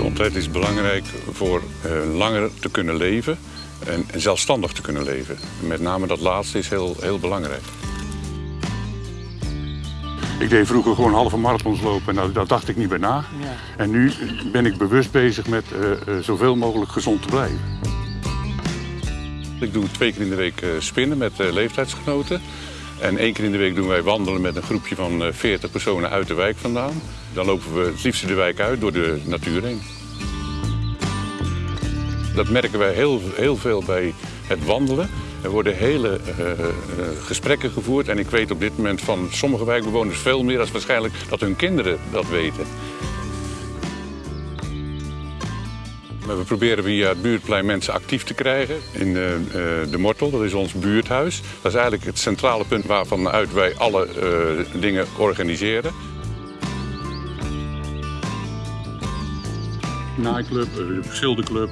Gezondheid is belangrijk voor uh, langer te kunnen leven en, en zelfstandig te kunnen leven. Met name dat laatste is heel, heel belangrijk. Ik deed vroeger gewoon halve marathons lopen en daar, dacht ik niet bij na. Ja. En nu ben ik bewust bezig met uh, uh, zoveel mogelijk gezond te blijven. Ik doe twee keer in de week spinnen met leeftijdsgenoten. En één keer in de week doen wij wandelen met een groepje van 40 personen uit de wijk vandaan. Dan lopen we het liefst de wijk uit door de natuur heen. Dat merken wij heel, heel veel bij het wandelen. Er worden hele uh, uh, gesprekken gevoerd en ik weet op dit moment van sommige wijkbewoners veel meer dan waarschijnlijk dat hun kinderen dat weten. We proberen via het buurtplein mensen actief te krijgen in de, uh, de Mortel, dat is ons buurthuis. Dat is eigenlijk het centrale punt waarvan uit wij alle dingen organiseren. nightclub, de schilderclub,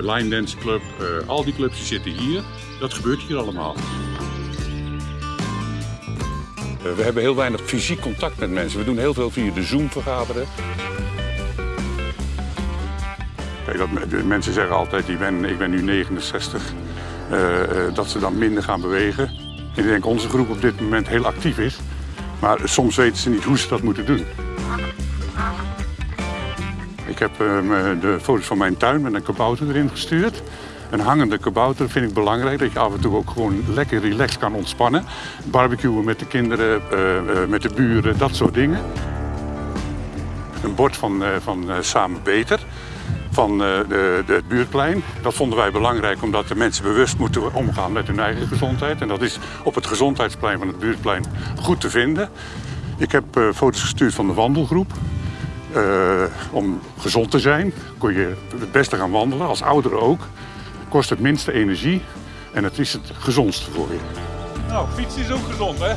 line dance club, al die clubs die zitten hier. Dat gebeurt hier allemaal. We hebben heel weinig fysiek contact met mensen. We doen heel veel via de Zoom vergaderen. Dat, mensen zeggen altijd, ik ben, ik ben nu 69, uh, dat ze dan minder gaan bewegen. Ik denk onze groep op dit moment heel actief is. Maar soms weten ze niet hoe ze dat moeten doen. Ik heb uh, de foto's van mijn tuin met een kabouter erin gestuurd. Een hangende kabouter vind ik belangrijk, dat je af en toe ook gewoon lekker relaxed kan ontspannen. Barbecuen met de kinderen, met de buren, dat soort dingen. Een bord van, van Samen Beter van de, de, het buurtplein. Dat vonden wij belangrijk omdat de mensen bewust moeten omgaan met hun eigen gezondheid. En dat is op het gezondheidsplein van het buurtplein goed te vinden. Ik heb foto's gestuurd van de wandelgroep. Uh, om gezond te zijn kon je het beste gaan wandelen, als ouderen ook. Kost het minste energie en het is het gezondste voor je. Nou, fietsen is ook gezond hè?